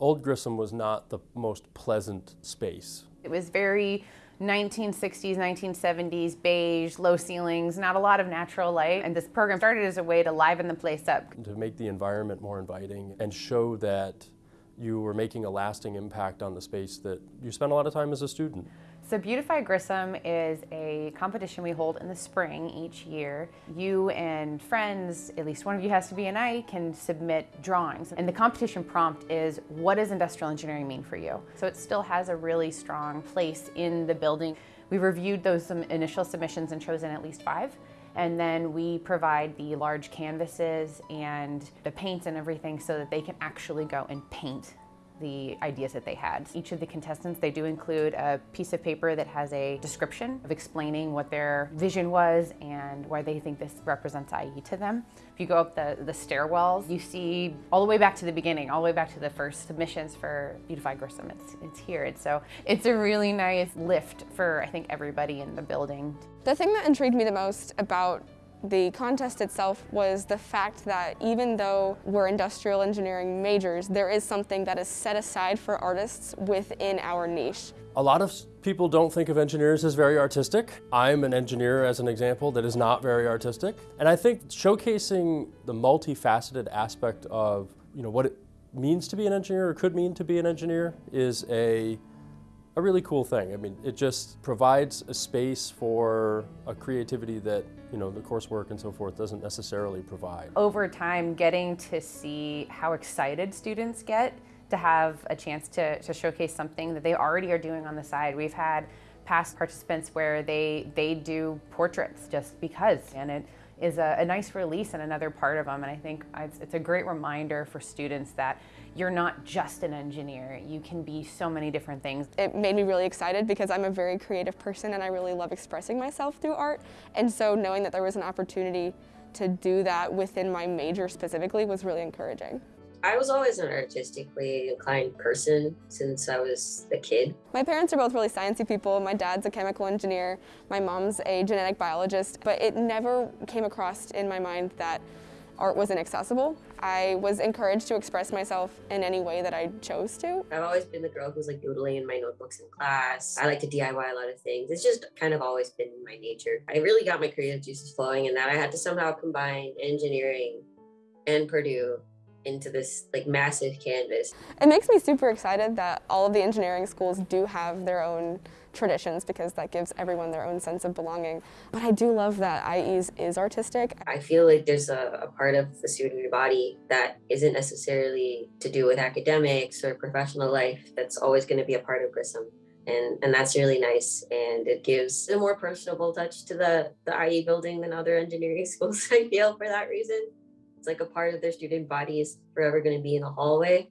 Old Grissom was not the most pleasant space. It was very 1960s, 1970s, beige, low ceilings, not a lot of natural light. And this program started as a way to liven the place up. To make the environment more inviting and show that you were making a lasting impact on the space that you spent a lot of time as a student. So Beautify Grissom is a competition we hold in the spring each year. You and friends, at least one of you has to be an I, can submit drawings. And the competition prompt is, what does industrial engineering mean for you? So it still has a really strong place in the building. We reviewed those initial submissions and chosen at least five. And then we provide the large canvases and the paints and everything so that they can actually go and paint the ideas that they had. Each of the contestants, they do include a piece of paper that has a description of explaining what their vision was and why they think this represents IE to them. If you go up the, the stairwells, you see all the way back to the beginning, all the way back to the first submissions for Beautify Grissom. It's, it's here. And so it's a really nice lift for, I think, everybody in the building. The thing that intrigued me the most about the contest itself was the fact that even though we're industrial engineering majors, there is something that is set aside for artists within our niche. A lot of people don't think of engineers as very artistic. I'm an engineer, as an example, that is not very artistic. And I think showcasing the multifaceted aspect of you know, what it means to be an engineer or could mean to be an engineer is a a really cool thing. I mean, it just provides a space for a creativity that, you know, the coursework and so forth doesn't necessarily provide. Over time, getting to see how excited students get to have a chance to, to showcase something that they already are doing on the side. We've had past participants where they, they do portraits just because, and it is a, a nice release and another part of them. And I think it's, it's a great reminder for students that you're not just an engineer. You can be so many different things. It made me really excited because I'm a very creative person and I really love expressing myself through art. And so knowing that there was an opportunity to do that within my major specifically was really encouraging. I was always an artistically inclined person since I was a kid. My parents are both really sciencey people. My dad's a chemical engineer, my mom's a genetic biologist, but it never came across in my mind that art was inaccessible. I was encouraged to express myself in any way that I chose to. I've always been the girl who's like doodling in my notebooks in class. I like to DIY a lot of things. It's just kind of always been my nature. I really got my creative juices flowing in that I had to somehow combine engineering and Purdue into this like massive canvas. It makes me super excited that all of the engineering schools do have their own traditions because that gives everyone their own sense of belonging. But I do love that IE's is artistic. I feel like there's a, a part of the student body that isn't necessarily to do with academics or professional life that's always going to be a part of Grissom. And, and that's really nice and it gives a more personable touch to the, the IE building than other engineering schools I feel for that reason. It's like a part of their student body is forever going to be in the hallway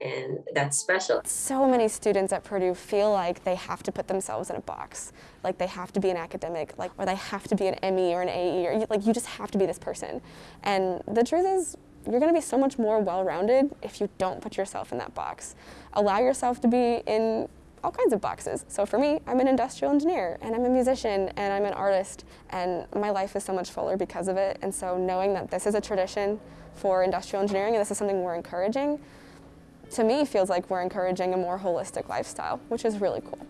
and that's special. So many students at Purdue feel like they have to put themselves in a box, like they have to be an academic, like or they have to be an ME or an AE, or like you just have to be this person. And the truth is, you're going to be so much more well-rounded if you don't put yourself in that box. Allow yourself to be in all kinds of boxes. So for me, I'm an industrial engineer and I'm a musician and I'm an artist and my life is so much fuller because of it. And so knowing that this is a tradition for industrial engineering and this is something we're encouraging, to me feels like we're encouraging a more holistic lifestyle, which is really cool.